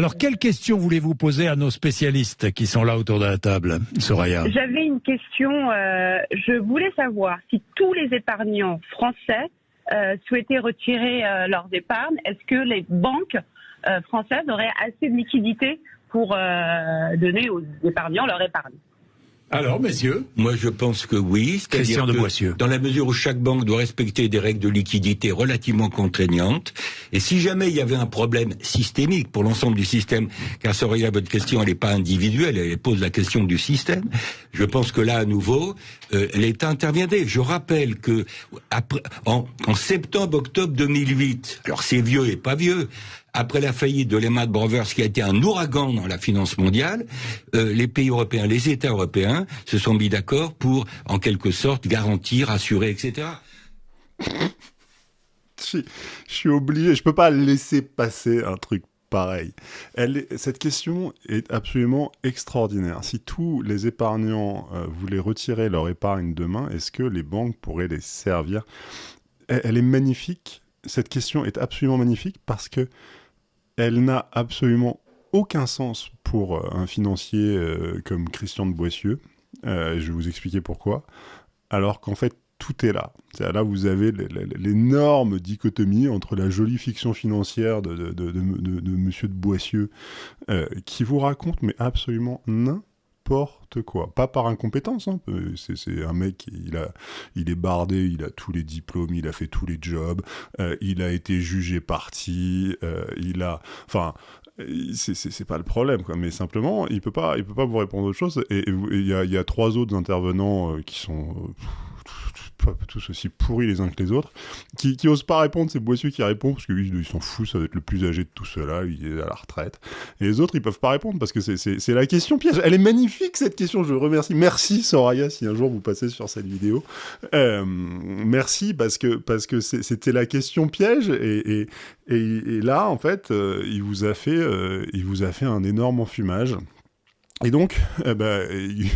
Alors, quelle question voulez-vous poser à nos spécialistes qui sont là autour de la table, Soraya J'avais une question. Euh, je voulais savoir si tous les épargnants français euh, souhaitaient retirer euh, leurs épargnes, est-ce que les banques euh, françaises auraient assez de liquidités pour donner aux épargnants leur épargne? Alors, messieurs Moi, je pense que oui. c'est-à-dire Christian de Boissieu. Dans la mesure où chaque banque doit respecter des règles de liquidité relativement contraignantes, et si jamais il y avait un problème systémique pour l'ensemble du système, car Soraya, votre question, elle n'est pas individuelle, elle pose la question du système, je pense que là, à nouveau, euh, l'État interviendrait. Je rappelle que après, en, en septembre-octobre 2008, alors c'est vieux et pas vieux, après la faillite de Lehman Brothers, qui a été un ouragan dans la finance mondiale, euh, les pays européens, les États européens se sont mis d'accord pour, en quelque sorte, garantir, assurer, etc. Je, suis obligé, je peux pas laisser passer un truc pareil. Cette question est absolument extraordinaire. Si tous les épargnants euh, voulaient retirer leur épargne demain, est-ce que les banques pourraient les servir? Elle est magnifique. Cette question est absolument magnifique parce que elle n'a absolument aucun sens pour euh, un financier euh, comme Christian de Boissieu. Euh, je vais vous expliquer pourquoi. Alors qu'en fait, tout est là. Là, vous avez l'énorme dichotomie entre la jolie fiction financière de, Monsieur de Boissieu, qui vous raconte mais absolument n'importe quoi. Pas par incompétence, hein. Euh, c'est un mec, il, a, il est bardé, il a tous les diplômes, il a fait tous les jobs, euh, il a été jugé parti, euh, il a... Enfin, c'est- pas le problème. Mais simplement, il peut pas, il peut pas vous répondre autre chose. Et il y, y a trois autres intervenants qui sont tous aussi pourris les uns que les autres, qui, osent pas répondre. C'est Boissieu qui répond parce que lui, il s'en fout, ça va être le plus âgé de tout cela, il est à la retraite. Et les autres, ils peuvent pas répondre parce que c'est- la question piège. Elle est magnifique cette question. Je remercie. Merci Soraya si un jour vous passez sur cette vidéo. Euh, merci parce que parce que c'était la question piège et, là en fait euh, il vous a fait euh, il vous a fait un énorme enfumage. Et donc, ben, il-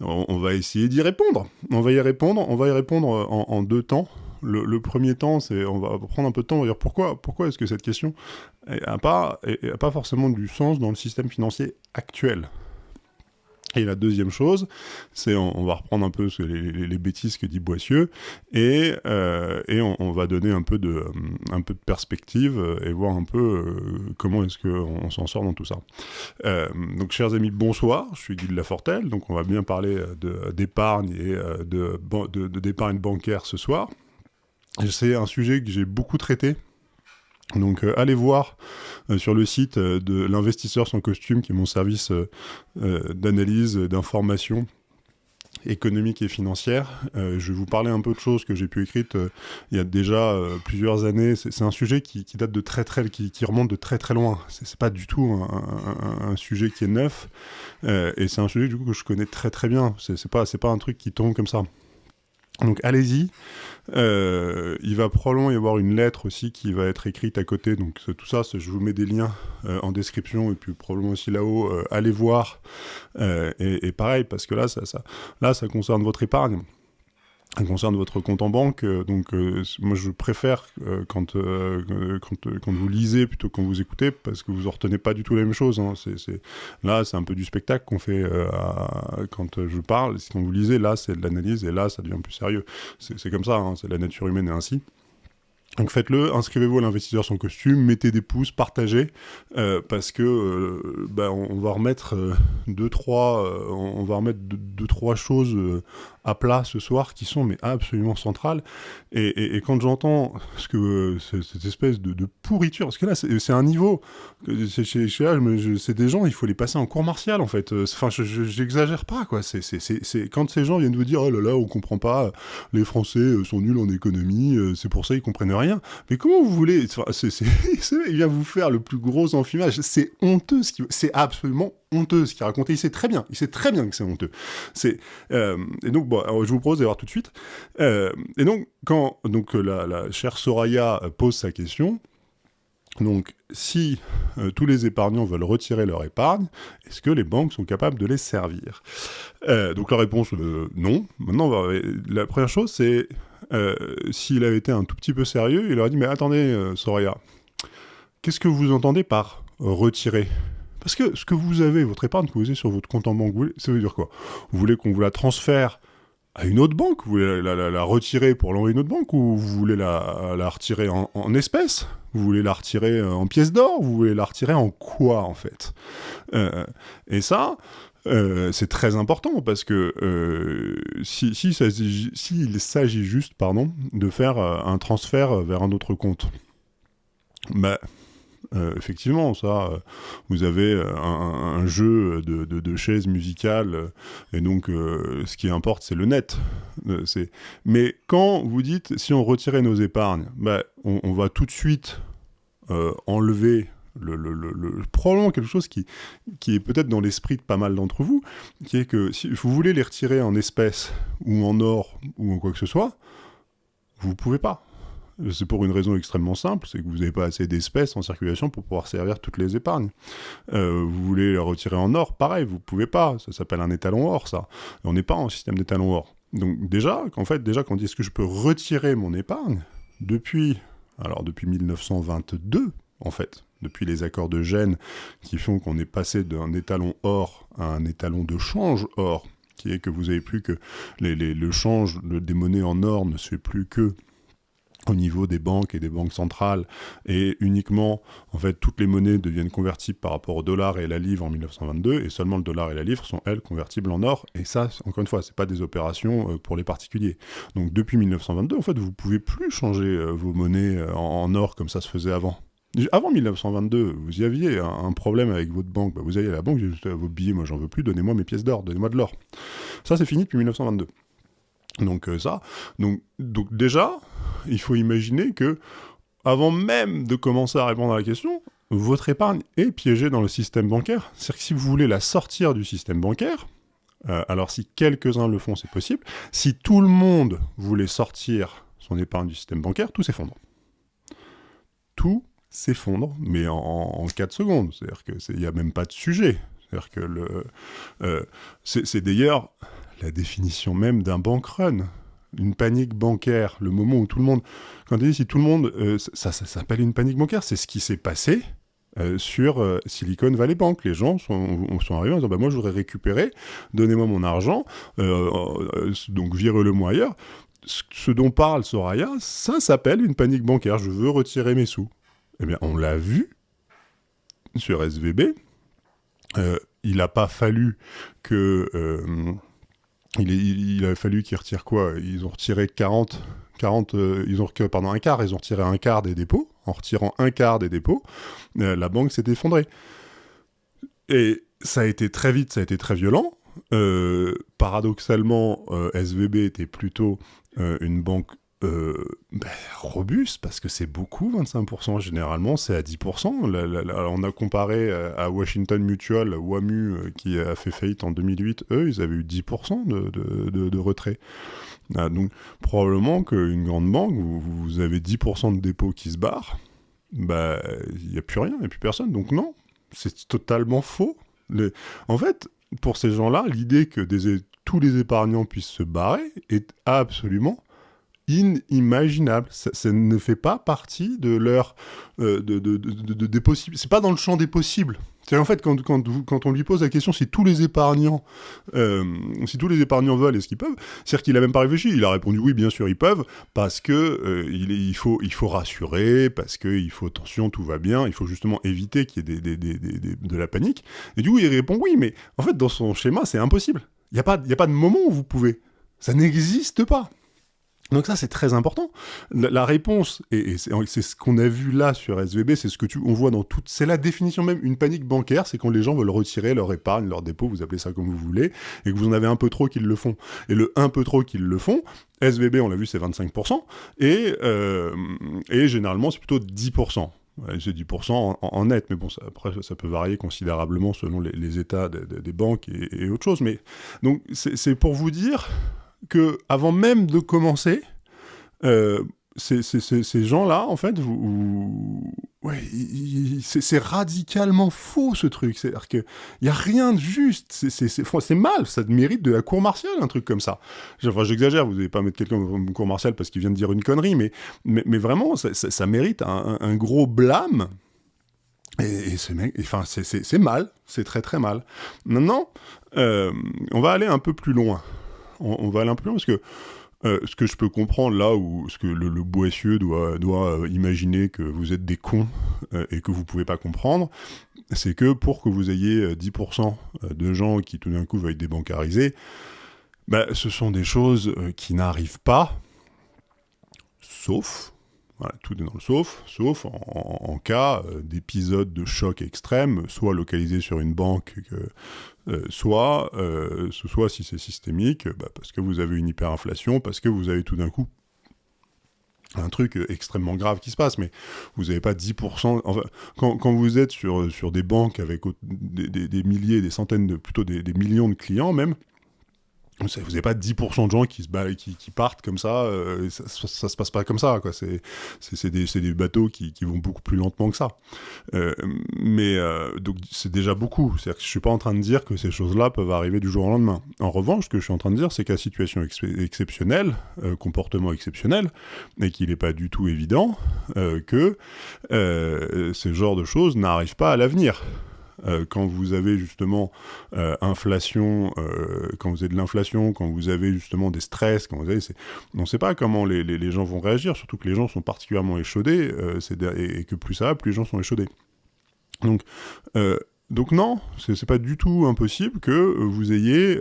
on, va essayer d'y répondre. On va y répondre. On va y répondre en, en deux temps. Le, premier temps, c'est on va prendre un peu de temps. On va dire pourquoi pourquoi est-ce que cette question n'a pas pas forcément du sens dans le système financier actuel? Et la deuxième chose, c'est on, va reprendre un peu les, bêtises que dit Boissieu et, euh, et on, va donner un peu de, un peu de perspective euh, et voir un peu euh, comment est-ce qu'on on s'en sort dans tout ça. Donc, chers amis, bonsoir. Je suis Guy de Lafortelle. Donc, on va bien parler d'épargne et de, de, d'épargne bancaire ce soir. C'est un sujet que j'ai beaucoup traité. Donc, euh, allez voir euh, sur le site euh, de l'investisseur sans costume, qui est mon service d'analyse, d'information économique et financière. Je vais vous parler un peu de choses que j'ai pu écrire il y a déjà plusieurs années. C'est un sujet qui, date de très très, qui, remonte de très très loin. C'est pas du tout un, un- sujet qui est neuf, et c'est un sujet du coup que je connais très très bien. C'est pas c'est pas un truc qui tombe comme ça. Donc allez-y. Euh, il va probablement y avoir une lettre aussi qui va être écrite à côté. Donc tout ça, je vous mets des liens euh, en description et puis probablement aussi là-haut. euh, allez voir. Et, pareil, parce que là, ça, là, ça concerne votre épargne. Concerne votre compte en banque. euh, donc euh, c- moi, je préfère euh, quand, euh, euh, quand, euh, quand vous lisez plutôt que quand vous écoutez, parce que vous en retenez pas du tout la même chose. hein. C'est, c'est- Là, c'est un peu du spectacle qu'on fait à- quand je parle. Quand vous lisez, là, c'est de l'analyse, et là, ça devient plus sérieux. C'est c'est comme ça, hein, c'est la nature humaine est ainsi. Donc faites-le, inscrivez-vous à l'investisseur sans costume, mettez des pouces, partagez, euh, parce que on, va remettre deux trois, on va remettre deux, deux, trois choses euh, à plat ce soir qui sont mais absolument centrales. Et, et- et quand j'entends ce que euh, ce- cette espèce de, de pourriture, parce que là c'est un niveau, c'est chez, chez je je- c'est des gens, il faut les passer en cours martial en fait. Euh, Enfin, je- je- j'exagère pas quoi. C'est quand ces gens viennent vous dire oh là là, on comprend pas, les Français sont nuls en économie, c'est pour ça ils comprennent rien. Mais comment vous voulez Il vient vous faire le plus gros enfumage. C'est honteux, ce absolument honteux ce qu'il raconte. Et il sait très bien, il sait très bien que c'est honteux. Euh, et donc je vous propose d'aller voir tout de suite. Euh, et donc quand donc euh, la, chère Soraya pose sa question. Donc, si tous les épargnants veulent retirer leur épargne, est-ce que les banques sont capables de les servir? Donc la réponse, euh, non. Maintenant, la première chose, c'est euh, s'il avait été un tout petit peu sérieux, il aurait dit, mais attendez, euh, Soraya, qu'est-ce que vous entendez par retirer? Parce que ce que vous avez, votre épargne que vous avez sur votre compte en banque, ça veut dire quoi? Vous voulez qu'on vous la transfère à une autre banque? Vous voulez la, retirer pour l'envoyer à une autre banque? Ou vous voulez la, retirer en, espèces? Vous voulez la retirer en pièces d'or? Vous voulez la retirer en quoi en fait? Euh, Et ça, euh, c'est très important parce que si, si, s'il s'agit juste pardon, de faire un transfert vers un autre compte, bah, euh, effectivement, ça, euh, vous avez euh, un, jeu de, chaises musicales, et donc ce qui importe, c'est le net. Mais quand vous dites, si on retirait nos épargnes, bah, on, va tout de suite enlever le, probablement quelque chose qui, est peut-être dans l'esprit de pas mal d'entre vous, qui est que si vous voulez les retirer en espèces ou en or ou en quoi que ce soit, vous ne pouvez pas. C'est pour une raison extrêmement simple, c'est que vous n'avez pas assez d'espèces en circulation pour pouvoir servir toutes les épargnes. Euh, vous voulez les retirer en or, pareil, vous pouvez pas. Ça s'appelle un étalon or, ça. on n'est pas en système d'étalon or. Donc déjà, qu'en fait, déjà quand on dit est-ce que je peux retirer mon épargne? Depuis, alors depuis 1922, en fait, depuis les accords de Gênes qui font qu'on est passé d'un étalon or à un étalon de change or, qui est que vous avez plus que le change des monnaies en or ne se fait plus que au niveau des banques et des banques centrales, et uniquement, en fait, toutes les monnaies deviennent convertibles par rapport au dollar et la livre en 1922, et seulement le dollar et la livre sont, elles, convertibles en or, et ça, encore une fois, c'est pas des opérations euh, pour les particuliers. Donc, depuis 1922, en fait, vous pouvez plus changer euh, vos monnaies euh, en, or comme ça se faisait avant. Avant 1922, vous y aviez un, problème avec votre banque, bah, vous alliez à la banque, vous dites, vos billets, moi j'en veux plus, donnez-moi mes pièces d'or, donnez-moi de l'or. Ça, c'est fini depuis 1922. Donc ça, donc, donc déjà, il faut imaginer que, avant même de commencer à répondre à la question, votre épargne est piégée dans le système bancaire. C'est-à-dire que si vous voulez la sortir du système bancaire, euh, alors si quelques-uns le font, c'est possible. Si tout le monde voulait sortir son épargne du système bancaire, tout s'effondre. Tout s'effondre, mais en, 4 secondes. C'est-à-dire qu'il n'y a même pas de sujet. C'est-à-dire que euh, c'est d'ailleurs la définition même d'un bank run une panique bancaire, le moment où tout le monde, quand on dit si tout le monde, euh, ça, s'appelle une panique bancaire, c'est ce qui s'est passé euh, sur Silicon Valley Bank. Les gens sont, sont arrivés en disant bah, moi je voudrais récupérer, donnez-moi mon argent, donc virez-le-moi ailleurs. Ce, dont parle Soraya, ça s'appelle une panique bancaire. Je veux retirer mes sous. Eh bien, on l'a vu sur SVB. il n'a pas fallu que il, a fallu qu'ils retirent quoi? Ils ont retiré 40, 40 euh, pardon, un quart, ils ont retiré un quart des dépôts. En retirant un quart des dépôts, euh, la banque s'est effondrée. Et ça a été très vite, ça a été très violent. Euh, paradoxalement, SVB était plutôt une banque euh, ben, robuste parce que c'est beaucoup 25% généralement c'est à 10% on a comparé euh, à Washington Mutual WAMU euh, qui a fait faillite en 2008 eux ils avaient eu 10% de, retrait. Ah, donc probablement qu'une grande banque vous, vous, avez 10% de dépôts qui se barrent bah il n'y a plus rien il n'y a plus personne. Donc non c'est totalement faux. En fait pour ces gens-là l'idée que tous les épargnants puissent se barrer est absolument inimaginable. Ça, ne fait pas partie de leur euh, de, de, de, des possibles. C'est pas dans le champ des possibles. C'est en fait quand, quand, quand, on lui pose la question si tous les épargnants euh, si tous les épargnants veulent est-ce qu'ils peuvent, c'est-à-dire qu'il a même pas réfléchi. Il a répondu oui bien sûr ils peuvent parce que euh, il, faut il faut rassurer parce que il faut attention tout va bien. Il faut justement éviter qu'il y ait de la panique. Et du coup il répond oui mais en fait dans son schéma c'est impossible. Il n'y a a pas de moment où vous pouvez. Ça n'existe pas. Donc ça c'est très important. La, réponse et, c'est ce qu'on a vu là sur SVB, c'est ce que tu on voit dans toute, c'est la définition même une panique bancaire, c'est quand les gens veulent retirer leur épargne, leur dépôt, vous appelez ça comme vous voulez, et que vous en avez un peu trop qu'ils le font. Et le un peu trop qu'ils le font, SVB on l'a vu c'est 25% et euh, et généralement c'est plutôt 10%. c'est 10% en, net, mais bon, après, ça peut varier considérablement selon les, états des, banques et, et autre chose. Mais donc, c'est pour vous dire que avant même de commencer, euh, ces, gens-là, en fait, c'est radicalement faux ce truc. C'est-à-dire qu'il n'y a rien de juste. C'est mal, ça mérite de la cour martiale, un truc comme ça. Enfin, j'exagère, vous n'allez pas mettre quelqu'un dans une cour martiale parce qu'il vient de dire une connerie, mais, vraiment, ça, mérite un, gros blâme Et, enfin, c'est mal, c'est très très mal. Maintenant, euh, on va aller un peu plus loin. On, va aller un peu loin parce que euh, ce que je peux comprendre là où ce que le, le boissieux doit, euh, imaginer que vous êtes des cons et que vous pouvez pas comprendre, c'est que pour que vous ayez 10% de gens qui tout d'un coup veuillent débancariser, bah, ce sont des choses qui n'arrivent pas, sauf voilà, tout est dans le sauf, sauf en, cas euh, d'épisode de choc extrême, soit localisé sur une banque, euh, soit, euh, soit si c'est systémique, bah, parce que vous avez une hyperinflation, parce que vous avez tout d'un coup un truc extrêmement grave qui se passe, mais vous n'avez pas 10%. Enfin, quand, vous êtes sur, sur des banques avec des, des, milliers, des centaines de, plutôt des, millions de clients même, vous n'avez pas 10% de gens qui, partent comme ça, euh, ça, ça, se passe pas comme ça. C'est, des, bateaux qui, vont beaucoup plus lentement que ça. Euh, mais euh, c'est déjà beaucoup. C'est-à-dire suis pas en train de dire que ces choses-là peuvent arriver du jour au lendemain. En revanche, ce que je suis en train de dire, c'est qu'à situation exceptionnelle, comportement exceptionnel, et qu'il n'est pas du tout évident que ce genre de choses n'arrivent pas à l'avenir. Euh, quand vous avez justement euh, inflation, euh, quand vous avez de l'inflation, quand vous avez justement des stress, quand vous avez, on ne sait pas comment les, gens vont réagir, surtout que les gens sont particulièrement échaudés, et, que plus ça va, plus les gens sont échaudés. Donc, donc non, c'est pas du tout impossible que vous ayez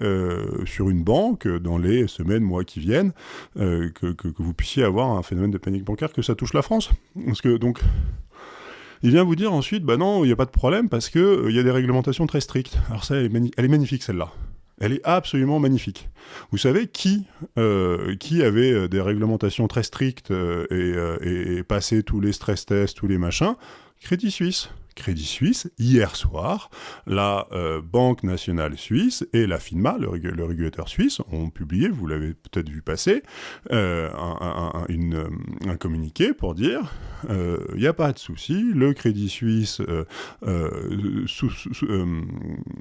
sur une banque, dans les semaines, mois qui viennent, que, que, que, vous puissiez avoir un phénomène de panique bancaire, que ça touche la France. Parce que donc, il vient vous dire ensuite, bah non, il n'y a pas de problème parce qu'il euh, y a des réglementations très strictes. Alors ça, elle est, magnifique celle-là. Elle est absolument magnifique. Vous savez qui, euh, avait euh, des réglementations très strictes et, et, passé tous les stress tests, tous les machins? Crédit Suisse. Crédit Suisse, hier soir, la euh, Banque nationale suisse et la FINMA, le, régulateur suisse, ont publié, vous l'avez peut-être vu passer, euh, un, une, un, communiqué pour dire il euh, n'y a pas de souci, le Crédit Suisse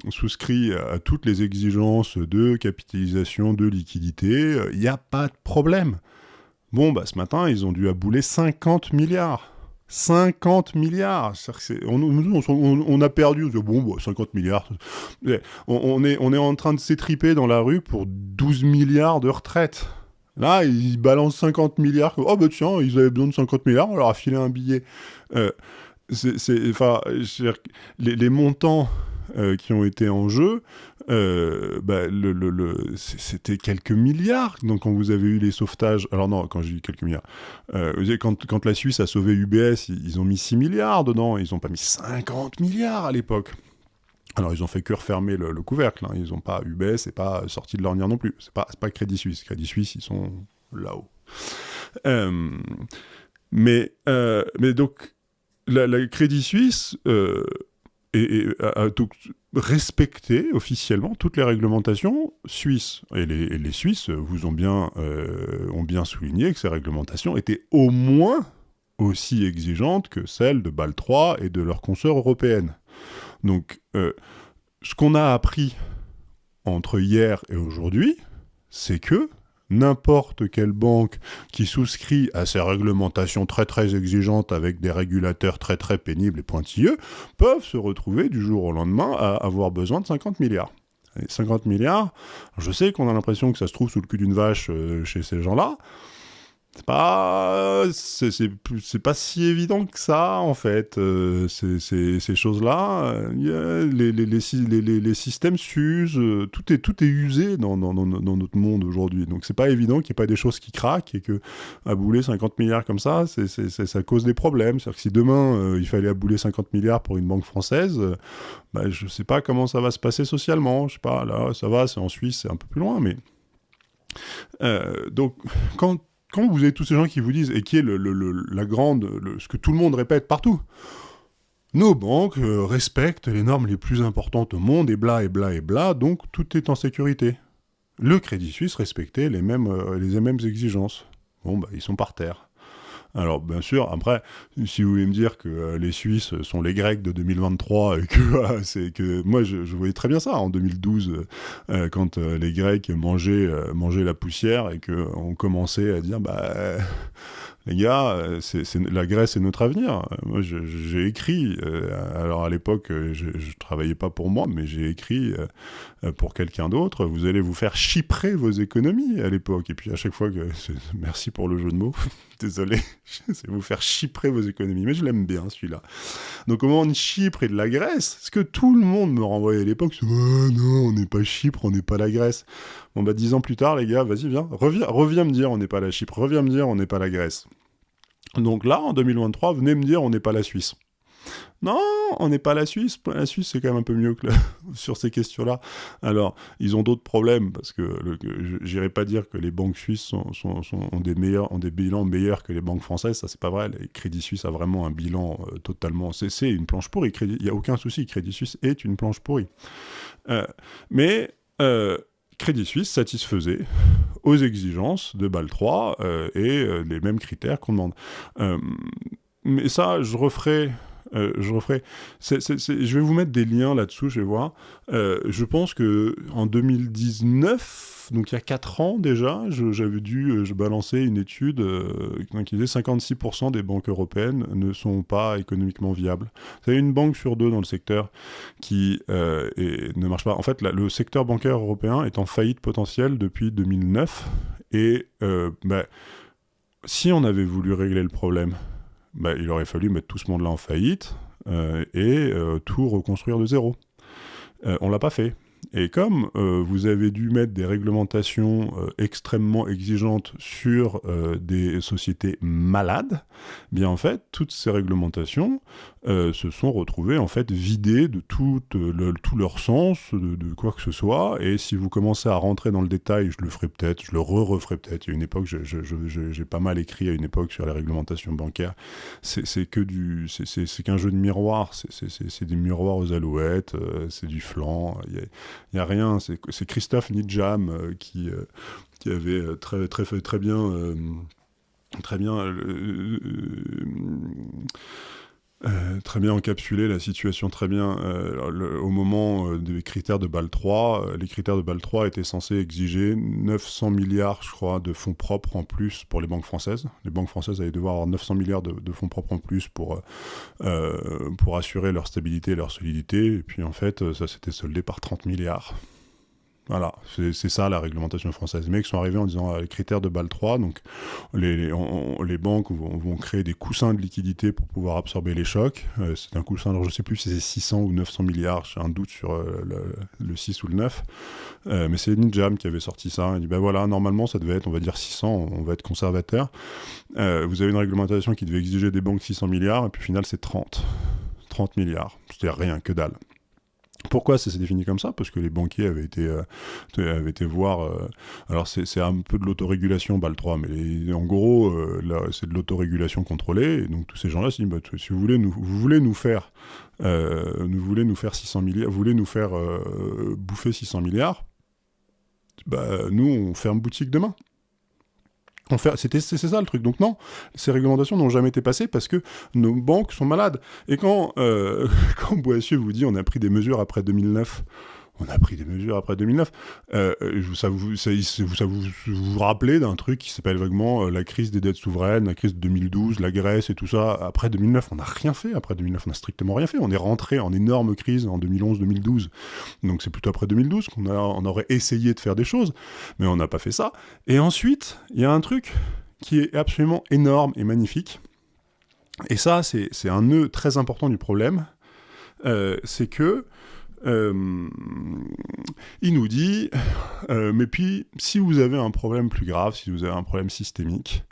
souscrit à toutes les exigences de capitalisation, de liquidité, il n'y a pas de problème. Bon, bah, ce matin, ils ont dû abouler 50 milliards. 50 milliards. On, on, a perdu, bon, 50 milliards. On, est, on en train de s'étriper dans la rue pour 12 milliards de retraite. Là, ils balancent 50 milliards. Oh, bah tiens, ils avaient besoin de 50 milliards, on leur a filé un billet. Euh, les, montants euh, qui ont été en jeu, euh, bah, c'était quelques milliards. Donc quand vous avez eu les sauvetages, alors non, quand j'ai dit quelques milliards, euh, quand, la Suisse a sauvé UBS, ils, ont mis 6 milliards dedans, ils n'ont pas mis 50 milliards à l'époque. Alors ils ont fait que refermer le, couvercle, hein. ils n'ont pas UBS, et pas sorti de l'ornière non plus. C'est pas, pas Crédit Suisse. Crédit Suisse, ils sont là-haut. mais, mais donc la Crédit Suisse et, a, respecté officiellement toutes les réglementations suisses. Et les, Suisses vous ont bien, euh, ont bien souligné que ces réglementations étaient au moins aussi exigeantes que celles de Bâle 3 et de leurs consoeurs européennes. Donc, euh, ce qu'on a appris entre hier et aujourd'hui, c'est que n'importe quelle banque qui souscrit à ces réglementations très très exigeantes avec des régulateurs très très pénibles et pointilleux peuvent se retrouver du jour au lendemain à avoir besoin de 50 milliards. 50 milliards, je sais qu'on a l'impression que ça se trouve sous le cul d'une vache euh, chez ces gens-là, c'est pas c'est pas si évident que ça en fait euh, ces choses-là. Euh, les, les, les, les, systèmes s'usent euh, tout est tout est usé dans, dans, dans, notre monde aujourd'hui. Donc c'est pas évident qu'il n'y ait pas des choses qui craquent et que abouler 50 milliards comme ça c'est ça cause des problèmes. C'est-à-dire que si demain il fallait abouler 50 milliards pour une banque française bah, je sais pas comment ça va se passer socialement. Je sais pas là ça va c'est en Suisse c'est un peu plus loin mais donc quand vous avez tous ces gens qui vous disent, et qui est le, la grande, ce que tout le monde répète partout, nos banques euh, respectent les normes les plus importantes au monde, et bla, et bla, et bla, donc tout est en sécurité. Le Crédit Suisse respectait les mêmes, euh, les mêmes exigences. Bon, bah, ils sont par terre. Alors, bien sûr, après, si vous voulez me dire que euh, les Suisses sont les Grecs de 2023 et que que moi, je, voyais très bien ça en 2012 euh, euh, quand les Grecs mangeaient, la poussière et qu'on commençait à dire, bah les gars, euh, la Grèce est notre avenir. Moi, j'ai écrit, euh, alors à l'époque, euh, je, je travaillais pas pour moi, mais j'ai écrit pour quelqu'un d'autre. Vous allez vous faire chiprer vos économies à l'époque. Et puis à chaque fois que, merci pour le jeu de mots, désolé, c'est vous faire chiprer vos économies. Mais je l'aime bien celui-là. Donc comment on Chypre et de la Grèce Ce que tout le monde me renvoyait à l'époque, c'est non, on n'est pas Chypre, on n'est pas la Grèce. Bon bah dix ans plus tard, les gars, vas-y viens, reviens me dire on n'est pas la Chypre, reviens me dire on n'est pas la Grèce. Donc là, en 2023, venez me dire on n'est pas la Suisse. Non, on n'est pas la Suisse. La Suisse, c'est quand même un peu mieux que sur ces questions-là. Alors, ils ont d'autres problèmes, parce que j'irai pas dire que les banques suisses ont, des bilans meilleurs que les banques françaises, ça c'est pas vrai. Le Crédit Suisse a vraiment un bilan euh, totalement... C'est une planche pourrie. Il n'y a aucun souci, Crédit Suisse est une planche pourrie. Euh, mais... Euh, Crédit Suisse satisfaisait aux exigences de BAL 3 euh, et les mêmes critères qu'on demande. Mais ça, je referai je referai. je vais vous mettre des liens là-dessous, je vais voir. je pense que en 2019, donc il y a 4 ans déjà, j'avais dû euh, je balancer une étude euh, qui disait 56% des banques européennes ne sont pas économiquement viables. C'est une banque sur deux dans le secteur qui euh, ne marche pas. En fait, le secteur bancaire européen est en faillite potentielle depuis 2009. Et bah, si on avait voulu régler le problème, bah, il aurait fallu mettre tout ce monde-là en faillite et tout reconstruire de zéro. on l'a pas fait. Et comme euh, vous avez dû mettre des réglementations euh, extrêmement exigeantes sur euh, des sociétés malades, bien en fait, toutes ces réglementations se sont retrouvées en fait vidées de tout, tout leur sens, de, quoi que ce soit. Et si vous commencez à rentrer dans le détail, je le ferai peut-être, je le re-referai peut-être. Il y a une époque, j'ai pas mal écrit à une époque sur les réglementations bancaires. C'est que du, c'est qu'un jeu de miroir. C'est des miroirs aux alouettes, c'est du flanc. Il y a, rien. C'est Christophe Nidjam euh, qui, euh, avait euh, très bien. très bien très bien encapsulé la situation, très bien. au moment des critères de BAL 3, les critères de BAL 3 étaient censés exiger 900 milliards, je crois, de fonds propres en plus pour les banques françaises. Les banques françaises allaient devoir avoir 900 milliards de, de fonds propres en plus pour, pour assurer leur stabilité et leur solidité. Et puis en fait, ça s'était soldé par 30 milliards. Voilà, c'est ça la réglementation française. Les mecs sont arrivés en disant les critères de BAL 3, donc les, banques vont, créer des coussins de liquidité pour pouvoir absorber les chocs. Euh, c'est un coussin, alors je sais plus si c'est 600 ou 900 milliards, j'ai un doute sur euh, le, 6 ou le 9. Euh, mais c'est Ninjam qui avait sorti ça. Il dit ben voilà, normalement ça devait être, on va dire 600, on va être conservateur. vous avez une réglementation qui devait exiger des banques 600 milliards, et puis au final c'est 30. 30 milliards. C'était rien, que dalle. Pourquoi ça s'est défini comme ça? Parce que les banquiers avaient été, euh, avaient été voir. Euh, alors c'est un peu de l'autorégulation, BAL 3, mais en gros, euh, c'est de l'autorégulation contrôlée. Et donc tous ces gens-là se disent bah, si vous voulez nous, vous voulez nous faire, vous voulez nous faire 600 milliards, vous voulez nous faire bouffer 600 milliards, bah, nous on ferme boutique demain. C'était c'est ça le truc. Donc non, ces réglementations n'ont jamais été passées parce que nos banques sont malades. Et quand euh, quand Boissieu vous dit on a pris des mesures après 2009 on a pris des mesures après 2009. Euh, ça, vous, ça, vous, vous, rappelez d'un truc qui s'appelle vaguement euh, la crise des dettes souveraines, la crise de 2012, la Grèce et tout ça. Après 2009, on n'a rien fait. Après 2009, on n'a strictement rien fait. On est rentré en énorme crise en 2011-2012. Donc c'est plutôt après 2012 qu'on on aurait essayé de faire des choses, mais on n'a pas fait ça. Et ensuite, il y a un truc qui est absolument énorme et magnifique. Et ça, c'est un nœud très important du problème. Euh, c'est que euh, il nous dit, euh, mais puis si vous avez un problème plus grave, si vous avez un problème systémique,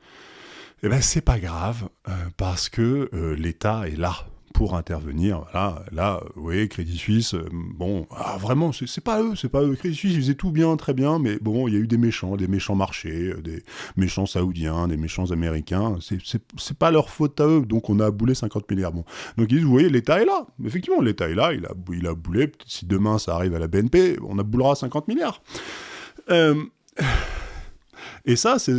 eh ben c'est pas grave euh, parce que l'État est là pour intervenir. Voilà, là, vous voyez, Crédit Suisse, euh, bon, ah, vraiment, c'est pas eux, c'est pas eux. Crédit Suisse, ils faisaient tout bien, très bien, mais bon, il y a eu des méchants, des méchants marchés, euh, des méchants saoudiens, des méchants américains. C'est pas leur faute à eux, donc on a boulé 50 milliards. Bon. Donc ils disent, vous voyez, l'État est là. Effectivement, l'État est là, il a, il a boulé. Si demain ça arrive à la BNP, on a boulera 50 milliards. Euh, et ça, c'est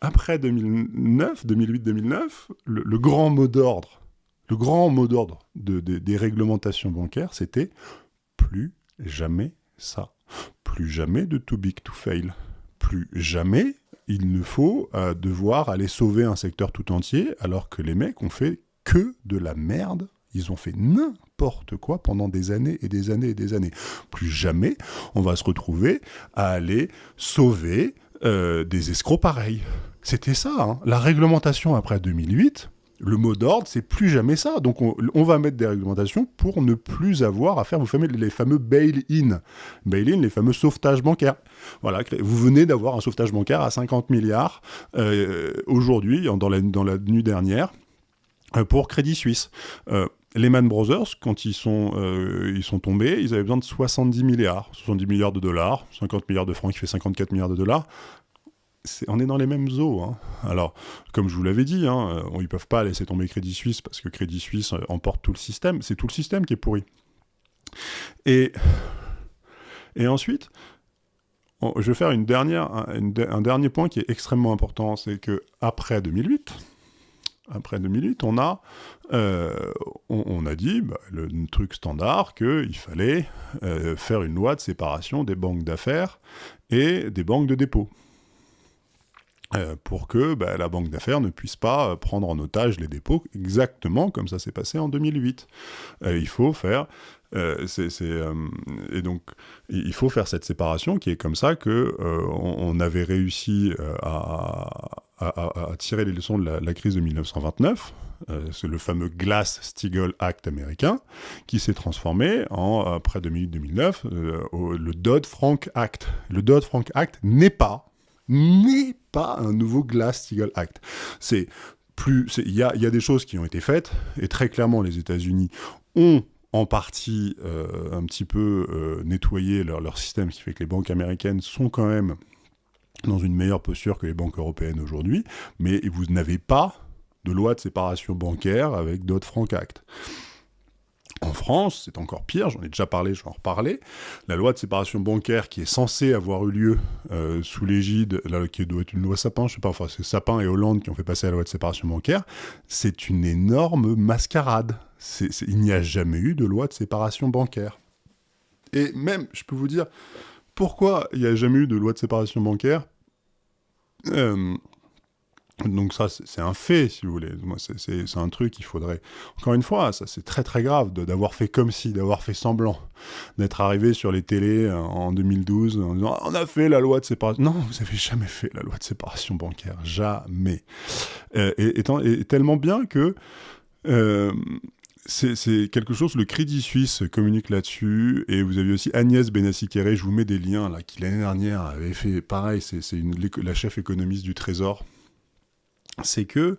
après 2009, 2008-2009, le, grand mot d'ordre le grand mot d'ordre des réglementations bancaires, c'était plus jamais ça. Plus jamais de too big to fail. Plus jamais il ne faut devoir aller sauver un secteur tout entier alors que les mecs ont fait que de la merde. Ils ont fait n'importe quoi pendant des années et des années et des années. Plus jamais on va se retrouver à aller sauver des escrocs pareils. C'était ça, hein. la réglementation après 2008 le mot d'ordre, c'est plus jamais ça. Donc on, va mettre des réglementations pour ne plus avoir à faire, vous les fameux bail-in. Bail-in, les fameux sauvetages bancaires. Voilà, vous venez d'avoir un sauvetage bancaire à 50 milliards euh, aujourd'hui, dans la, nuit dernière, euh, pour Crédit Suisse. Euh, Lehman Brothers, quand ils sont, ils sont tombés, ils avaient besoin de 70 milliards, 70 milliards de dollars, 50 milliards de francs qui fait 54 milliards de dollars on est dans les mêmes eaux. Hein. Alors, comme je vous l'avais dit, hein, ils ne peuvent pas laisser tomber Crédit Suisse parce que Crédit Suisse euh, emporte tout le système. C'est tout le système qui est pourri. Et, ensuite, je vais faire un, dernier point qui est extrêmement important, c'est que après 2008, après 2008, on a, euh, on, a dit, bah, le truc standard, qu'il fallait euh, faire une loi de séparation des banques d'affaires et des banques de dépôt. Euh, pour que bah, la banque d'affaires ne puisse pas euh, prendre en otage les dépôts, exactement comme ça s'est passé en 2008. Euh, il faut faire et donc il faut faire cette séparation qui est comme ça que on, avait réussi à, tirer les leçons de la, crise de 1929. c'est le fameux Glass-Steagall Act américain qui s'est transformé en après 2008-2009 le Dodd-Frank Act. Le Dodd-Frank Act n'est pas n'est pas un nouveau Glass-Steagall Act. C'est plus, il y a, des choses qui ont été faites et très clairement les États-Unis ont en partie euh, un petit peu euh, nettoyé leur, leur système, ce qui fait que les banques américaines sont quand même dans une meilleure posture que les banques européennes aujourd'hui, mais vous n'avez pas de loi de séparation bancaire avec Dodd-Frank Act. En France, c'est encore pire, j'en ai déjà parlé, je vais en reparler. La loi de séparation bancaire qui est censée avoir eu lieu euh, sous l'égide, qui doit être une loi Sapin, je sais pas, enfin c'est Sapin et Hollande qui ont fait passer la loi de séparation bancaire, c'est une énorme mascarade. il n'y a jamais eu de loi de séparation bancaire. Et même, je peux vous dire, pourquoi il n'y a jamais eu de loi de séparation bancaire? Euh, donc ça, c'est un fait, si vous voulez. C'est un truc qu'il faudrait... Encore une fois, ça c'est très très grave d'avoir fait comme si, d'avoir fait semblant, d'être arrivé sur les télés euh, en 2012 en disant « on a fait la loi de séparation ». Non, vous avez jamais fait la loi de séparation bancaire, jamais. Euh, et, tellement bien que... Euh, c'est quelque chose, le Crédit Suisse communique là-dessus, et vous avez aussi Agnès Benassi-Kéré, je vous mets des liens, là, qui l'année dernière avait fait pareil, c'est la chef économiste du Trésor, c'est que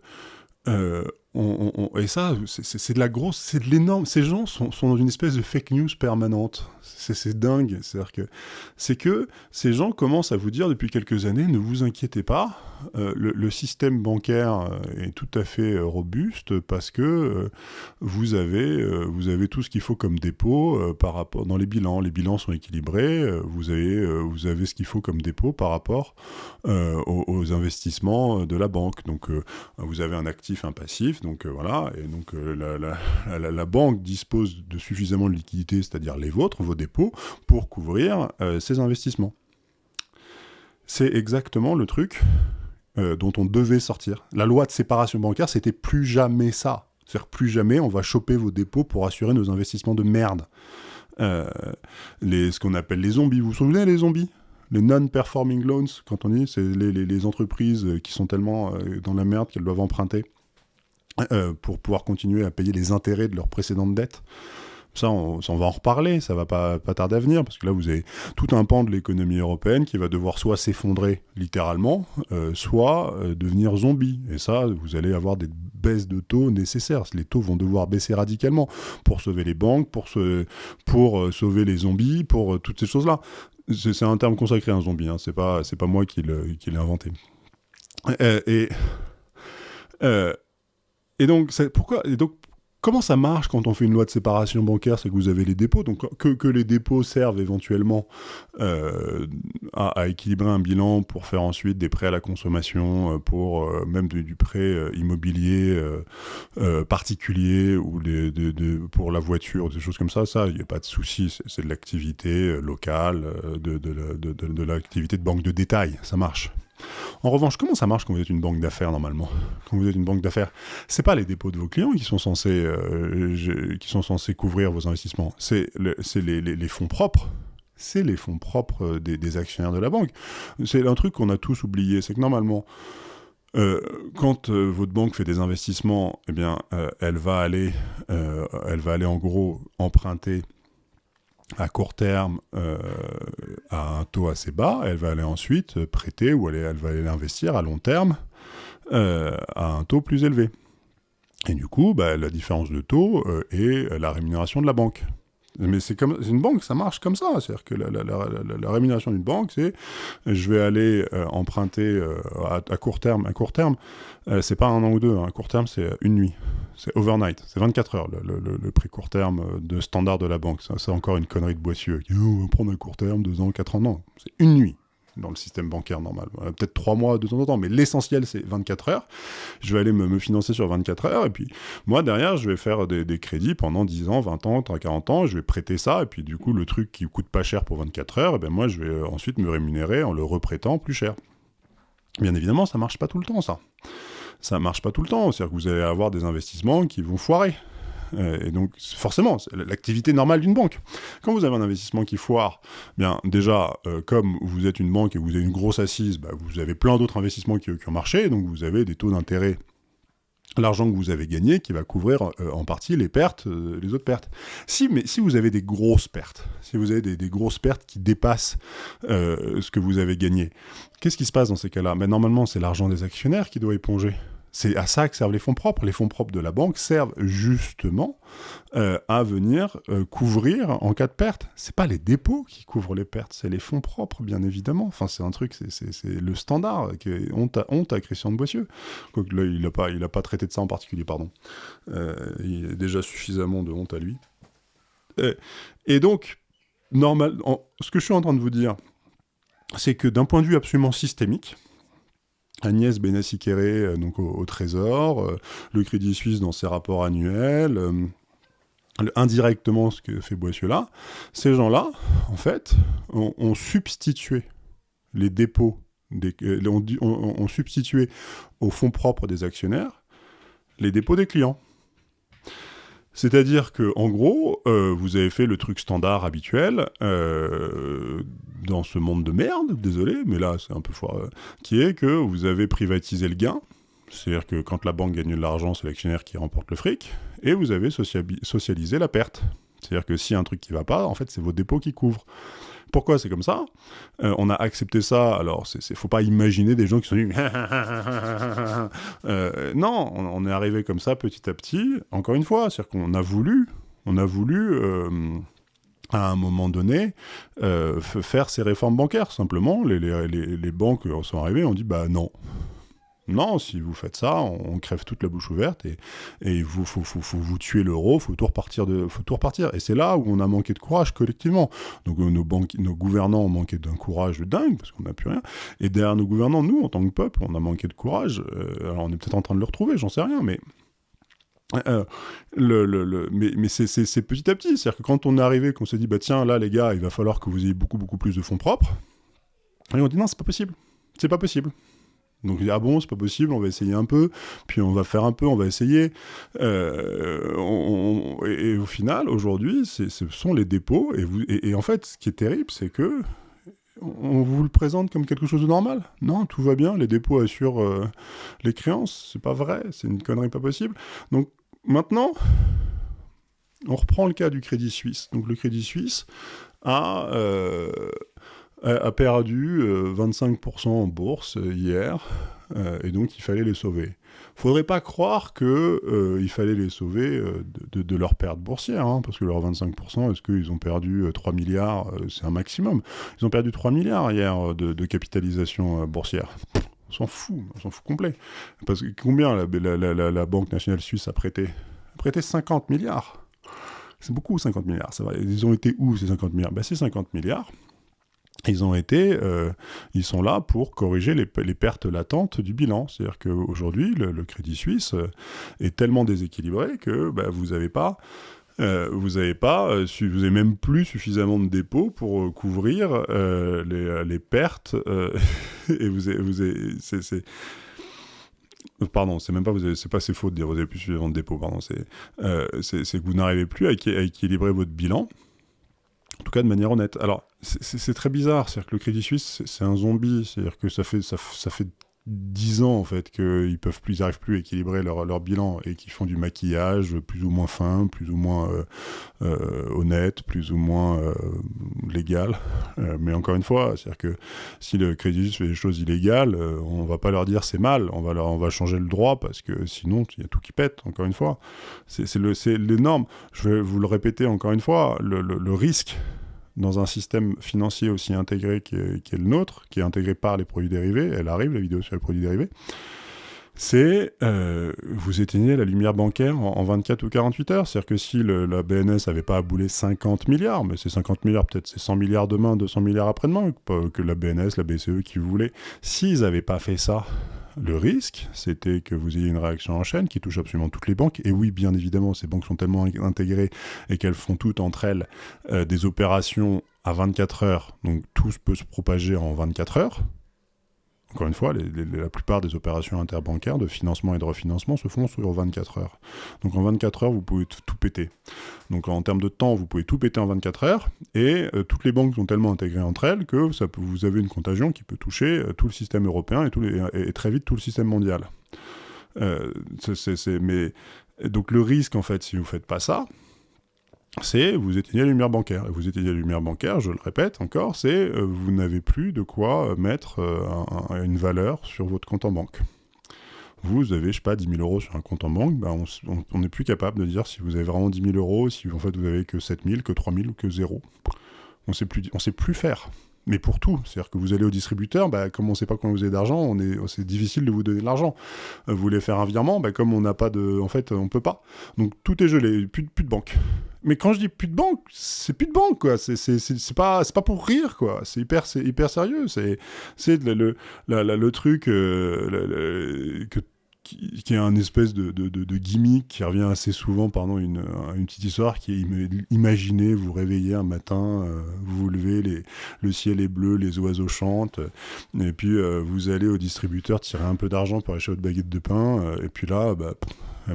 euh, et ça, c'est de la grosse, c'est de l'énorme. Ces gens sont, dans une espèce de fake news permanente. C'est dingue. C'est-à-dire que c'est que ces gens commencent à vous dire depuis quelques années, ne vous inquiétez pas, euh, le, système bancaire euh, est tout à fait robuste parce que vous avez vous avez tout ce qu'il faut comme dépôt par rapport dans les bilans. Les bilans sont équilibrés. vous avez vous avez ce qu'il faut comme dépôt par rapport aux, investissements de la banque. Donc vous avez un actif, un passif donc euh, voilà, et donc euh, la, banque dispose de suffisamment de liquidités, c'est-à-dire les vôtres, vos dépôts, pour couvrir euh, ces investissements. C'est exactement le truc dont on devait sortir. La loi de séparation bancaire, c'était plus jamais ça. C'est-à-dire plus jamais on va choper vos dépôts pour assurer nos investissements de merde. ce qu'on appelle les zombies. Vous vous souvenez les zombies? Les non-performing loans, quand on dit, c'est les, entreprises qui sont tellement dans la merde qu'elles doivent emprunter euh, pour pouvoir continuer à payer les intérêts de leurs précédentes dettes. Ça on, va en reparler, ça va pas, pas tarder à venir, parce que là, vous avez tout un pan de l'économie européenne qui va devoir soit s'effondrer littéralement, euh, soit euh, devenir zombie. Et ça, vous allez avoir des baisses de taux nécessaires. Les taux vont devoir baisser radicalement pour sauver les banques, pour, pour sauver les zombies, pour toutes ces choses-là. C'est un terme consacré, un zombie, hein. c'est pas, pas moi qui l'ai inventé. et... Et donc, pourquoi et donc, comment ça marche quand on fait une loi de séparation bancaire C'est que vous avez les dépôts, donc que, les dépôts servent éventuellement euh, à, équilibrer un bilan pour faire ensuite des prêts à la consommation, euh, pour euh, même du prêt immobilier particulier ou pour la voiture, des choses comme ça. Ça, il n'y a pas de souci. C'est de l'activité locale, de, de l'activité de banque de détail. Ça marche. En revanche, comment ça marche quand vous êtes une banque d'affaires normalement Quand vous êtes une banque d'affaires, c'est pas les dépôts de vos clients qui sont censés, euh, qui sont censés couvrir vos investissements, c'est les, fonds propres c'est les fonds propres des, actionnaires de la banque. C'est un truc qu'on a tous oublié, c'est que normalement, euh, quand euh, votre banque fait des investissements, eh bien, elle va aller, elle va aller en gros emprunter à court terme euh, à un taux assez bas, elle va aller ensuite prêter ou elle, va aller investir à long terme euh, à un taux plus élevé. Et du coup, bah, la différence de taux euh, est la rémunération de la banque. Mais c'est comme une banque, ça marche comme ça. C'est-à-dire que la, rémunération d'une banque, c'est je vais aller emprunter à, court terme. À court terme, c'est pas un an ou deux. Hein. À court terme, c'est une nuit. C'est overnight, c'est 24 heures le, prix court terme euh, de standard de la banque. C'est encore une connerie de boissieu. Oh, on va prendre un court terme, deux ans, quatre ans. Non, c'est une nuit dans le système bancaire normal. Peut-être trois mois de temps en temps, mais l'essentiel c'est 24 heures. Je vais aller me, financer sur 24 heures, et puis moi derrière je vais faire des, crédits pendant 10 ans, 20 ans, 40 ans, je vais prêter ça, et puis du coup le truc qui coûte pas cher pour 24 heures, et ben moi je vais euh, ensuite me rémunérer en le reprêtant plus cher. Bien évidemment, ça marche pas tout le temps ça ça marche pas tout le temps. C'est-à-dire que vous allez avoir des investissements qui vont foirer. Euh, et donc, forcément, c'est l'activité normale d'une banque. Quand vous avez un investissement qui foire, bien déjà, euh, comme vous êtes une banque et vous avez une grosse assise, bah, vous avez plein d'autres investissements qui, ont marché, donc vous avez des taux d'intérêt l'argent que vous avez gagné qui va couvrir euh, en partie les pertes, les autres pertes. Si, mais si vous avez des grosses pertes, si vous avez des, grosses pertes qui dépassent ce que vous avez gagné, qu'est-ce qui se passe dans ces cas-là? Ben, Normalement, c'est l'argent des actionnaires qui doit éponger. C'est à ça que servent les fonds propres. Les fonds propres de la banque servent justement euh, à venir euh, couvrir en cas de perte. C'est pas les dépôts qui couvrent les pertes, c'est les fonds propres, bien évidemment. Enfin, c'est un truc, c'est le standard. Honte, à, honte à Christian de Boissieu. Il n'a pas, pas traité de ça en particulier, pardon. Euh, il a déjà suffisamment de honte à lui. Et, donc, normal, ce que je suis en train de vous dire, c'est que d'un point de vue absolument systémique, Agnès Benassi-Kéré euh, donc au, Trésor, euh, le Crédit Suisse dans ses rapports annuels, euh, indirectement ce que fait Boissieu là, ces gens-là, en fait, ont, substitué les dépôts, des, ont, substitué aux fonds propres des actionnaires les dépôts des clients. C'est-à-dire que, en gros, vous avez fait le truc standard habituel dans ce monde de merde, désolé, mais là c'est un peu fort, euh, qui est que vous avez privatisé le gain, c'est-à-dire que quand la banque gagne de l'argent, c'est l'actionnaire qui remporte le fric, et vous avez socialisé la perte. C'est-à-dire que a un truc qui va pas, en fait c'est vos dépôts qui couvrent. Pourquoi c'est comme ça? Euh, On a accepté ça, alors il ne faut pas imaginer des gens qui sont dit euh, non, on, est arrivé comme ça petit à petit, encore une fois, c'est-à-dire qu'on a voulu, on a voulu à un moment donné, euh, faire ces réformes bancaires. Simplement, les, les, les, banques sont arrivées, on dit bah non. Non, si vous faites ça, on, crève toute la bouche ouverte et, et il faut, vous tuer l'euro, faut tout repartir faut tout repartir. Et c'est là où on a manqué de courage collectivement. Donc euh, nos, nos gouvernants ont manqué d'un courage dingue parce qu'on n'a plus rien. Et derrière nos gouvernants, nous, en tant que peuple, on a manqué de courage. Euh, alors on est peut-être en train de le retrouver, j'en sais rien, mais euh, c'est petit à petit. C'est-à-dire que quand on est arrivé, qu'on s'est dit, bah tiens, là, les gars, il va falloir que vous ayez beaucoup, beaucoup plus de fonds propres. Et on dit, non, c'est pas possible. C'est pas possible. Donc il dit, ah bon, c'est pas possible, on va essayer un peu, puis on va faire un peu, on va essayer. Euh, et, au final, aujourd'hui, ce sont les dépôts. Et, en fait, ce qui est terrible, c'est que on vous le présente comme quelque chose de normal. Non, tout va bien, les dépôts assurent euh, les créances. C'est pas vrai, c'est une connerie pas possible. Donc Maintenant, on reprend le cas du Crédit Suisse. Donc le Crédit Suisse a, euh, a perdu 25% euh, en bourse euh, hier, et donc il fallait les sauver. Faudrait pas croire que il fallait les sauver de, leur perte boursière, hein, parce que leurs 25%, est-ce qu'ils ont perdu 3 milliards C'est un maximum. Ils ont perdu 3 milliards hier de, capitalisation boursière. On s'en fout, on s'en fout complet. Parce que combien la, Banque nationale suisse a prêté? A prêté 50 milliards. C'est beaucoup 50 milliards, ça va. Ils ont été où ces 50 milliards? Ben, Ces 50 milliards, ils ont été, euh, ils sont là pour corriger les, pertes latentes du bilan. C'est-à-dire qu'aujourd'hui, le, le, Crédit Suisse euh, est tellement déséquilibré que ben, vous n'avez pas euh, vous n'avez pas, vous avez même plus suffisamment de dépôts pour couvrir les, pertes. et vous avez, vous avez, c'est, Pardon, c'est même pas c'est pas c'est faux de dire vous avez plus suffisamment de dépôts. Pardon, c'est, que vous n'arrivez plus à, équilibrer votre bilan. En tout cas, de manière honnête. Alors, c'est, très bizarre. C'est-à-dire que le Crédit Suisse, c'est, un zombie. C'est-à-dire que ça fait, ça, ça fait 10 ans en fait qu'ils peuvent plus, ils plus à équilibrer leur, leur bilan et qu'ils font du maquillage plus ou moins fin, plus ou moins euh, euh, honnête, plus ou moins euh, légal. mais encore une fois, c'est-à-dire que si le crédit fait des choses illégales, on va pas leur dire c'est mal, on va on va changer le droit parce que sinon il y a tout qui pète. Encore une fois, c'est l'énorme. Je vais vous le répéter encore une fois, le, le risque dans un système financier aussi intégré qui est, le nôtre, qui est intégré par les produits dérivés, elle arrive, la vidéo sur les produits dérivés, c'est euh, vous éteignez la lumière bancaire en, 24 ou 48 heures. C'est-à-dire que si la BNS n'avait pas aboulé 50 milliards, mais c'est 50 milliards, peut-être c'est 100 milliards demain, 200 milliards après-demain, que la BNS, la BCE qui voulait, s'ils n'avaient pas fait ça, le risque, c'était que vous ayez une réaction en chaîne qui touche absolument toutes les banques. Et oui, bien évidemment, ces banques sont tellement intégrées et qu'elles font toutes entre elles euh, des opérations à 24 heures. Donc tout peut se propager en 24 heures. Encore une fois, la plupart des opérations interbancaires de financement et de refinancement se font sur 24 heures. Donc en 24 heures, vous pouvez tout péter. Donc en termes de temps, vous pouvez tout péter en 24 heures, et euh, toutes les banques sont tellement intégrées entre elles que vous avez une contagion qui peut toucher euh, tout le système européen et, très vite tout le système mondial. Euh, donc le risque, en fait, si vous ne faites pas ça, c'est vous éteignez la lumière bancaire. Vous éteignez la lumière bancaire, je le répète encore, c'est euh, vous n'avez plus de quoi mettre euh, une valeur sur votre compte en banque. Vous avez, je sais pas, 10 000 euros sur un compte en banque, ben on n'est plus capable de dire si vous avez vraiment 10 000 euros, si en fait vous avez que 7 000, que 3 000 ou que 0. On on sait plus faire mais pour tout. C'est-à-dire que vous allez au distributeur, bah, comme on ne sait pas combien vous avez d'argent, on est, c'est difficile de vous donner de l'argent. Euh, vous voulez faire un virement, bah, comme on n'a pas de, en fait, on peut pas. Donc tout est gelé, plus, de banque. Mais quand je dis plus de banque, c'est plus de banque, quoi. C'est, pas, pour rire, quoi. C'est hyper, hyper sérieux. C'est, c'est le, le, le, truc euh, que qui, est un espèce de, gimmick qui revient assez souvent, pardon, une, une petite histoire qui est imaginez vous réveillez un matin, euh, vous vous levez, le ciel est bleu, les oiseaux chantent, et puis euh, vous allez au distributeur tirer un peu d'argent pour acheter votre baguette de pain, euh, et puis là, bah,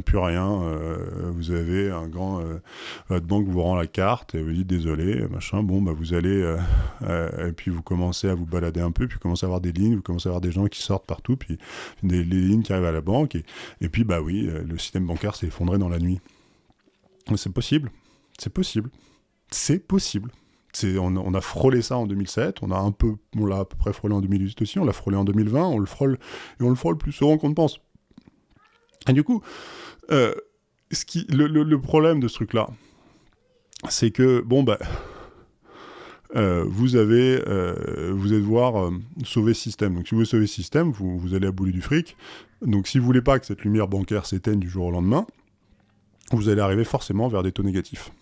plus rien. Euh, vous avez un grand. Euh, votre banque vous rend la carte et vous dit désolé, machin. Bon, bah vous allez. Euh, et puis vous commencez à vous balader un peu, puis commencez à avoir des lignes, vous commencez à avoir des gens qui sortent partout, puis des lignes qui arrivent à la banque. Et, et puis, bah oui, le système bancaire s'est effondré dans la nuit. C'est possible. C'est possible. C'est possible. On, on, a frôlé ça en 2007, on a un peu, on l'a à peu près frôlé en 2018 aussi, on l'a frôlé en 2020, on le frôle et on le frôle plus souvent qu'on ne pense. Et du coup, euh, ce le, problème de ce truc-là, c'est que, bon, bah, euh, vous avez, euh, vous allez devoir sauver le système. Donc, si vous voulez sauver le système, vous, vous allez abouler du fric. Donc, si vous voulez pas que cette lumière bancaire s'éteigne du jour au lendemain, vous allez arriver forcément vers des taux négatifs.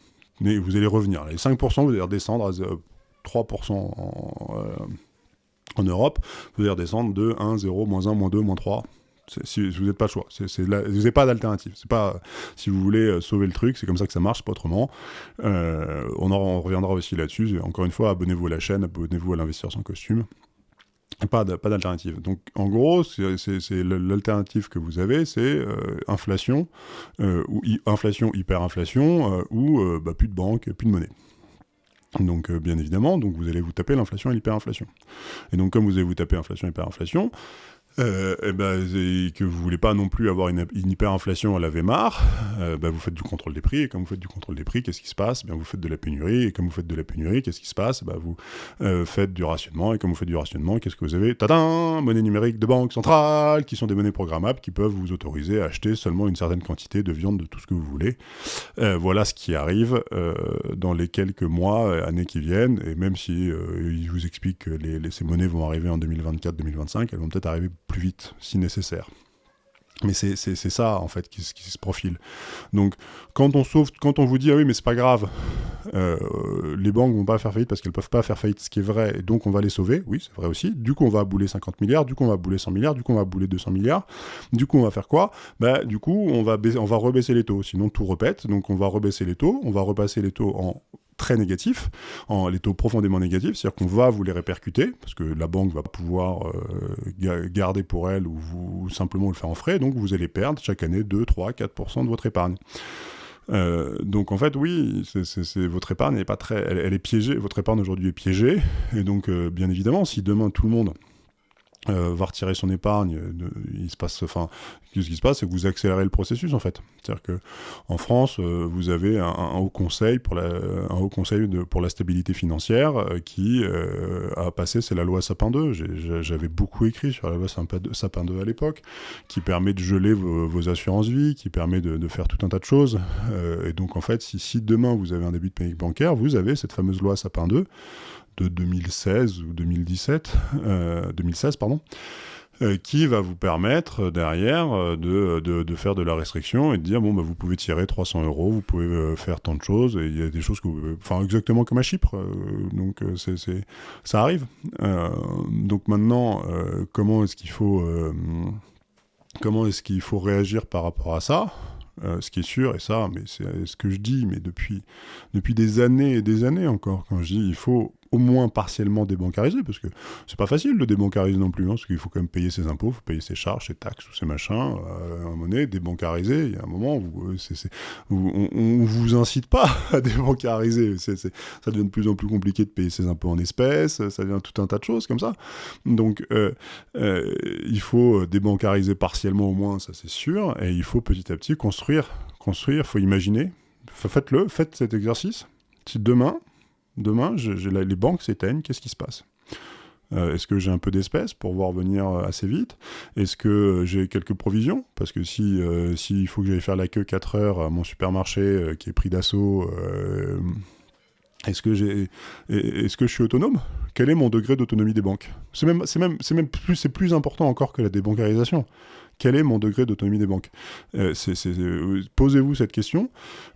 Mais vous allez revenir. Les 5%, vous allez redescendre à 3% en, en Europe. Vous allez redescendre de 1, 0, moins 1, moins 2, moins 3, si, vous n'avez pas choix. vous n'avez pas d'alternative. C'est pas si vous voulez euh, sauver le truc, c'est comme ça que ça marche, pas autrement. Euh, on, en, reviendra aussi là-dessus. Encore une fois, abonnez-vous à la chaîne, abonnez-vous à l'investisseur sans costume. Pas d'alternative. Donc en gros, l'alternative que vous avez, c'est euh, inflation, ou inflation, hyperinflation, ou bah, plus de banque, plus de monnaie. Donc bien évidemment, donc vous allez vous taper l'inflation et l'hyperinflation. Et donc comme vous allez vous taper inflation et hyperinflation, euh, et, ben, que vous voulez pas non plus avoir une, hyperinflation à la VMAR, euh, ben, vous faites du contrôle des prix, et comme vous faites du contrôle des prix, qu'est-ce qui se passe? Bien, Vous faites de la pénurie, et comme vous faites de la pénurie, qu'est-ce qui se passe? Ben, Vous euh, faites du rationnement, et comme vous faites du rationnement, qu'est-ce que vous avez? Tadam! Monnaie numérique de banque centrale, qui sont des monnaies programmables, qui peuvent vous autoriser à acheter seulement une certaine quantité de viande, de tout ce que vous voulez. Voilà ce qui arrive dans les quelques mois, années qui viennent, et même si ils vous expliquent que les, les, ces monnaies vont arriver en 2024-2025, elles vont peut-être arriver plus vite si nécessaire. Mais c'est ça en fait qui, se profile. Donc quand on sauve, quand on vous dit ah oui mais c'est pas grave, euh, les banques vont pas faire faillite parce qu'elles peuvent pas faire faillite, ce qui est vrai, et donc on va les sauver, oui, c'est vrai aussi. Du coup, on va bouler 50 milliards, du coup, on va bouler 100 milliards, du coup, on va bouler 200 milliards. Du coup, on va faire quoi? Bah, Du coup, on va, on va rebaisser les taux, sinon tout repète. Donc, on va rebaisser les taux, on va repasser les taux en très négatifs, en les taux profondément négatifs, c'est-à-dire qu'on va vous les répercuter, parce que la banque va pouvoir euh, garder pour elle ou, vous, simplement le faire en frais, donc vous allez perdre chaque année 2, 3, 4% de votre épargne. Euh, donc en fait, oui, c'est votre épargne n'est pas très, elle, est piégée. Votre épargne aujourd'hui est piégée, et donc euh, bien évidemment, si demain tout le monde euh, va retirer son épargne, euh, il se passe, enfin, ce qui se passe, c'est que vous accélérez le processus en fait. C'est-à-dire que en France, euh, vous avez un, haut conseil pour la, un haut conseil de, pour la stabilité financière qui a passé, c'est la loi Sapin 2. J'avais beaucoup écrit sur la loi Sapin 2 à l'époque, qui permet de geler vos, assurances vie, qui permet de, de, faire tout un tas de choses. et donc en fait, si, si demain vous avez un début de panique bancaire, vous avez cette fameuse loi Sapin 2 de 2016 ou 2017, 2016 euh, pardon, euh, qui va vous permettre euh, derrière de, de, faire de la restriction et de dire bon bah vous pouvez tirer 300 euros, vous pouvez faire tant de choses et il y a des choses que vous, enfin exactement comme à Chypre, donc c'est ça arrive. donc maintenant comment est-ce qu'il faut comment est-ce qu'il faut réagir par rapport à ça? Ce qui est sûr, et ça, mais c'est ce que je dis, mais depuis, depuis des années et des années encore, quand je dis il faut au moins partiellement débancarisé, parce que c'est pas facile de débancariser non plus, hein, parce qu'il faut quand même payer ses impôts, faut payer ses charges, ses taxes, tous ces machins. Euh, à donné, débancariser, il y a un moment où euh, on, vous incite pas à débancariser. ça devient de plus en plus compliqué de payer ses impôts en espèces, ça devient tout un tas de choses comme ça. Donc, euh, il faut débancariser partiellement au moins, ça c'est sûr, et il faut petit à petit construire, construire, faut imaginer. Faites-le, faites cet exercice. Si demain, Demain, les banques s'éteignent, qu'est-ce qui se passe? Euh, Est-ce que j'ai un peu d'espèces pour voir venir euh, assez vite? Est-ce que euh, j'ai quelques provisions? Parce que si s'il faut que j'aille faire la queue 4 heures à mon supermarché qui est pris d'assaut, est-ce que je suis autonome? Quel est mon degré d'autonomie des banques? C'est même même même plus c'est plus important encore que la débancarisation quel est mon degré d'autonomie des banques euh, euh, Posez-vous cette question,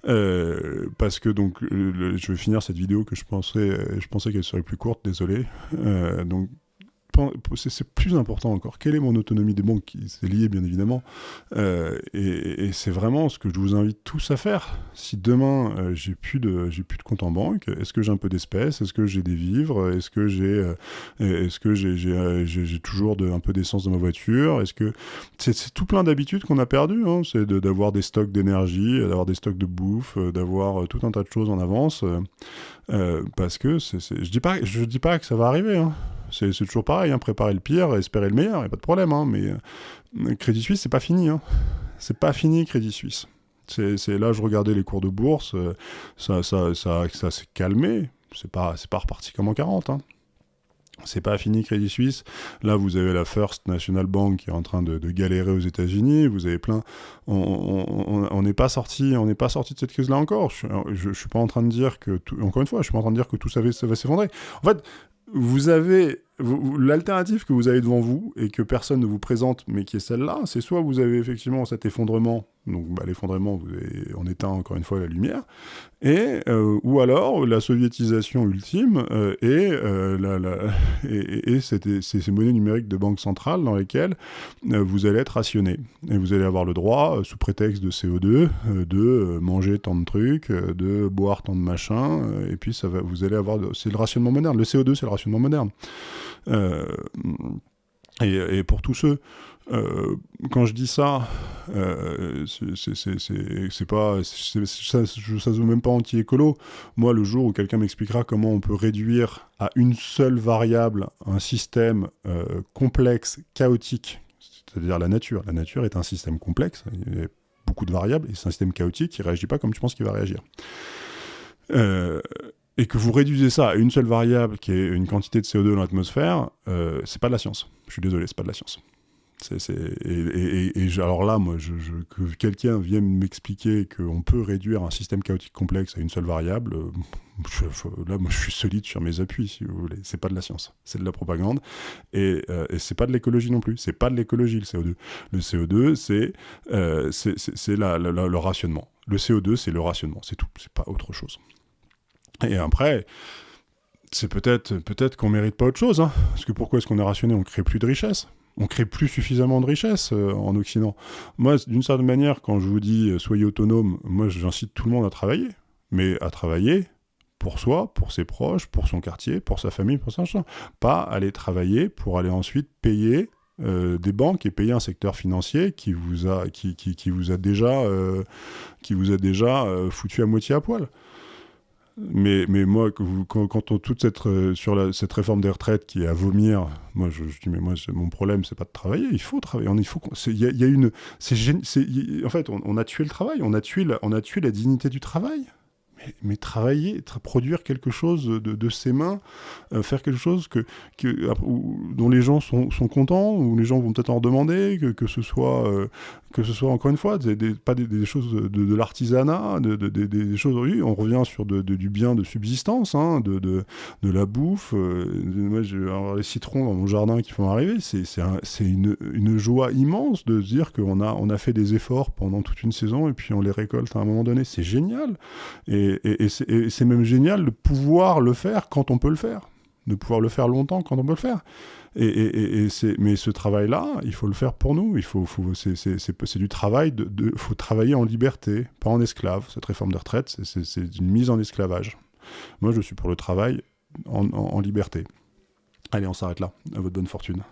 euh, parce que donc, je vais finir cette vidéo que je pensais, je pensais qu'elle serait plus courte, désolé. C'est plus important encore. Quelle est mon autonomie des banques? C'est lié, bien évidemment. Euh, et, c'est vraiment ce que je vous invite tous à faire. Si demain, euh, j'ai plus, de, compte en banque, est-ce que j'ai un peu d'espèces? Est-ce que j'ai des vivres? Est-ce que j'ai euh, toujours un peu d'essence dans ma voiture? Est-ce que c'est tout plein d'habitudes qu'on a perdues hein. C'est d'avoir des stocks d'énergie, d'avoir des stocks de bouffe, d'avoir tout un tas de choses en avance. parce que je dis pas, je dis pas que ça va arriver. Hein. C'est toujours pareil, hein, préparer le pire, espérer le meilleur, il a pas de problème. Hein, mais euh, Crédit Suisse, c'est pas fini. Hein. C'est pas fini, Crédit Suisse. C'est là, je regardais les cours de bourse, euh, ça, ça, ça, ça s'est calmé. C'est pas, pas reparti comme en 40. Hein. C'est pas fini Crédit Suisse. Là, vous avez la First National Bank qui est en train de, galérer aux États-Unis. Vous avez plein. On n'est pas sorti, on n'est pas sorti de cette crise-là encore. Je, ne suis pas en train de dire que, encore une fois, je suis pas en train de dire que tout ça va s'effondrer. En fait, vous avez l'alternative que vous avez devant vous et que personne ne vous présente, mais qui est celle-là, c'est soit vous avez effectivement cet effondrement, donc bah, l'effondrement, on éteint encore une fois la lumière, et euh, ou alors la soviétisation ultime euh, et, euh, ces, monnaies numériques de banque centrale dans lesquelles vous allez être rationné et vous allez avoir le droit, sous prétexte de CO2, de manger tant de trucs, de boire tant de machins, et puis vous allez avoir, c'est le rationnement moderne. Le CO2, c'est le rationnement moderne. Euh, et, pour tous ceux, euh, quand je dis ça, euh, c'est pas, ça, ça se veut même pas anti-écolo. Moi, le jour où quelqu'un m'expliquera comment on peut réduire à une seule variable un système complexe, chaotique, c'est-à-dire la nature. La nature est un système complexe, il y a beaucoup de variables, et c'est un système chaotique qui réagit pas comme tu penses qu'il va réagir. Et que vous réduisez ça à une seule variable qui est une quantité de CO2 dans l'atmosphère, euh, c'est pas de la science. Je suis désolé, c'est pas de la science. Et, alors là, moi, que quelqu'un vienne m'expliquer qu'on peut réduire un système chaotique complexe à une seule variable, euh, là, moi, je suis solide sur mes appuis, si vous voulez. C'est pas de la science, c'est de la propagande, et, euh, c'est pas de l'écologie non plus. C'est pas de l'écologie le CO2. Le CO2, c'est euh, le rationnement. Le CO2, c'est le rationnement, c'est tout. C'est pas autre chose. Et après, c'est peut-être peut-être qu'on mérite pas autre chose. Hein. Parce que pourquoi est-ce qu'on est rationné? On crée plus de richesse. On crée plus suffisamment de richesse euh, en Occident. Moi, d'une certaine manière, quand je vous dis euh, soyez autonome, moi j'incite tout le monde à travailler. Mais à travailler pour soi, pour ses proches, pour son quartier, pour sa famille, pour sa chambre. Pas aller travailler pour aller ensuite payer euh, des banques et payer un secteur financier qui vous a, qui, qui, qui vous a déjà, qui vous a déjà foutu à moitié à poil. Mais, mais moi, quand, quand on, toute cette, euh, sur cette réforme des retraites qui est à vomir, moi je, dis, mais moi, mon problème, c'est pas de travailler, il faut travailler. Il faut, y, a une. en fait, on, a tué le travail, on a tué on a tué la dignité du travail mais, travailler, produire quelque chose de, ses mains, euh, faire quelque chose que, dont les gens sont, contents, où les gens vont peut-être en demander, que, ce soit, euh, que ce soit encore une fois, pas des, choses de, l'artisanat, des choses, oui, on revient sur du bien de subsistance, hein, de, la bouffe. Euh, moi, j'ai les citrons dans mon jardin qui font arriver, c'est une, une, joie immense de se dire qu'on a, on a fait des efforts pendant toute une saison et puis on les récolte à un moment donné. C'est génial. Et, et, c'est même génial de pouvoir le faire quand on peut le faire, de pouvoir le faire longtemps quand on peut le faire. Et, mais ce travail-là, il faut le faire pour nous. Il faut, c'est du travail. De, faut travailler en liberté, pas en esclave. Cette réforme de retraite, c'est une mise en esclavage. Moi, je suis pour le travail en, en liberté. Allez, on s'arrête là. À votre bonne fortune.